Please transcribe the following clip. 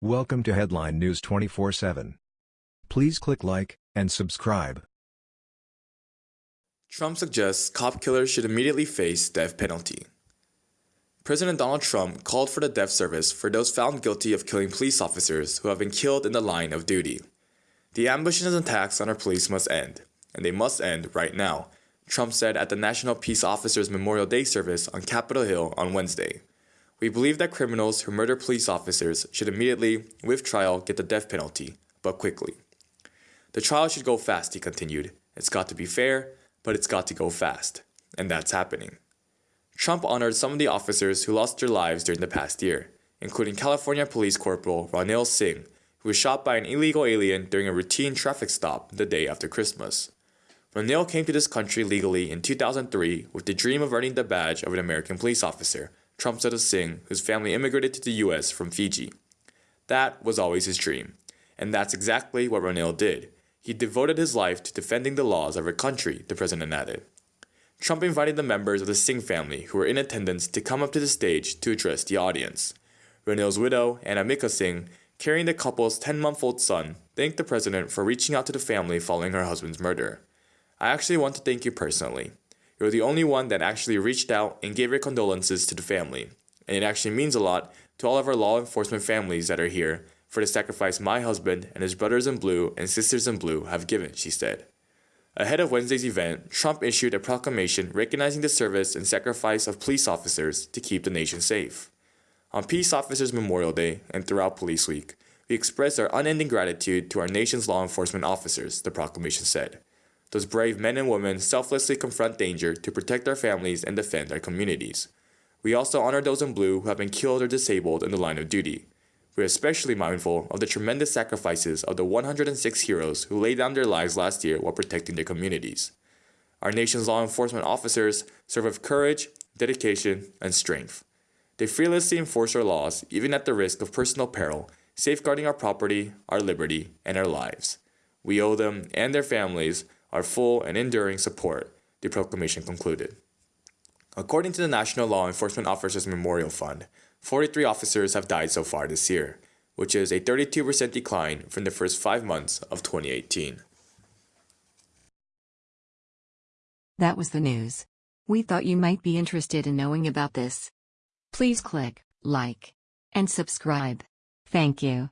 Welcome to Headline News 24/7. Please click like and subscribe. Trump suggests cop killers should immediately face death penalty. President Donald Trump called for the death service for those found guilty of killing police officers who have been killed in the line of duty. The ambushes and attacks on our police must end, and they must end right now, Trump said at the National Peace Officers Memorial Day service on Capitol Hill on Wednesday. We believe that criminals who murder police officers should immediately, with trial, get the death penalty, but quickly. The trial should go fast, he continued. It's got to be fair, but it's got to go fast. And that's happening. Trump honored some of the officers who lost their lives during the past year, including California Police Corporal Ronil Singh, who was shot by an illegal alien during a routine traffic stop the day after Christmas. Ronil came to this country legally in 2003 with the dream of earning the badge of an American police officer, Trump said of Singh, whose family immigrated to the US from Fiji. That was always his dream, and that's exactly what Ronil did. He devoted his life to defending the laws of our country, the president added. Trump invited the members of the Singh family who were in attendance to come up to the stage to address the audience. Ronil's widow, Anamika Singh, carrying the couple's 10 month old son, thanked the president for reaching out to the family following her husband's murder. I actually want to thank you personally. You're the only one that actually reached out and gave your condolences to the family, and it actually means a lot to all of our law enforcement families that are here for the sacrifice my husband and his brothers in blue and sisters in blue have given, she said. Ahead of Wednesday's event, Trump issued a proclamation recognizing the service and sacrifice of police officers to keep the nation safe. On Peace Officers Memorial Day and throughout Police Week, we express our unending gratitude to our nation's law enforcement officers, the proclamation said. Those brave men and women selflessly confront danger to protect our families and defend our communities. We also honor those in blue who have been killed or disabled in the line of duty. We're especially mindful of the tremendous sacrifices of the 106 heroes who laid down their lives last year while protecting their communities. Our nation's law enforcement officers serve with courage, dedication, and strength. They fearlessly enforce our laws, even at the risk of personal peril, safeguarding our property, our liberty, and our lives. We owe them and their families our full and enduring support, the proclamation concluded. According to the National Law Enforcement Officers Memorial Fund, 43 officers have died so far this year, which is a 32% decline from the first five months of 2018. That was the news. We thought you might be interested in knowing about this. Please click like and subscribe. Thank you.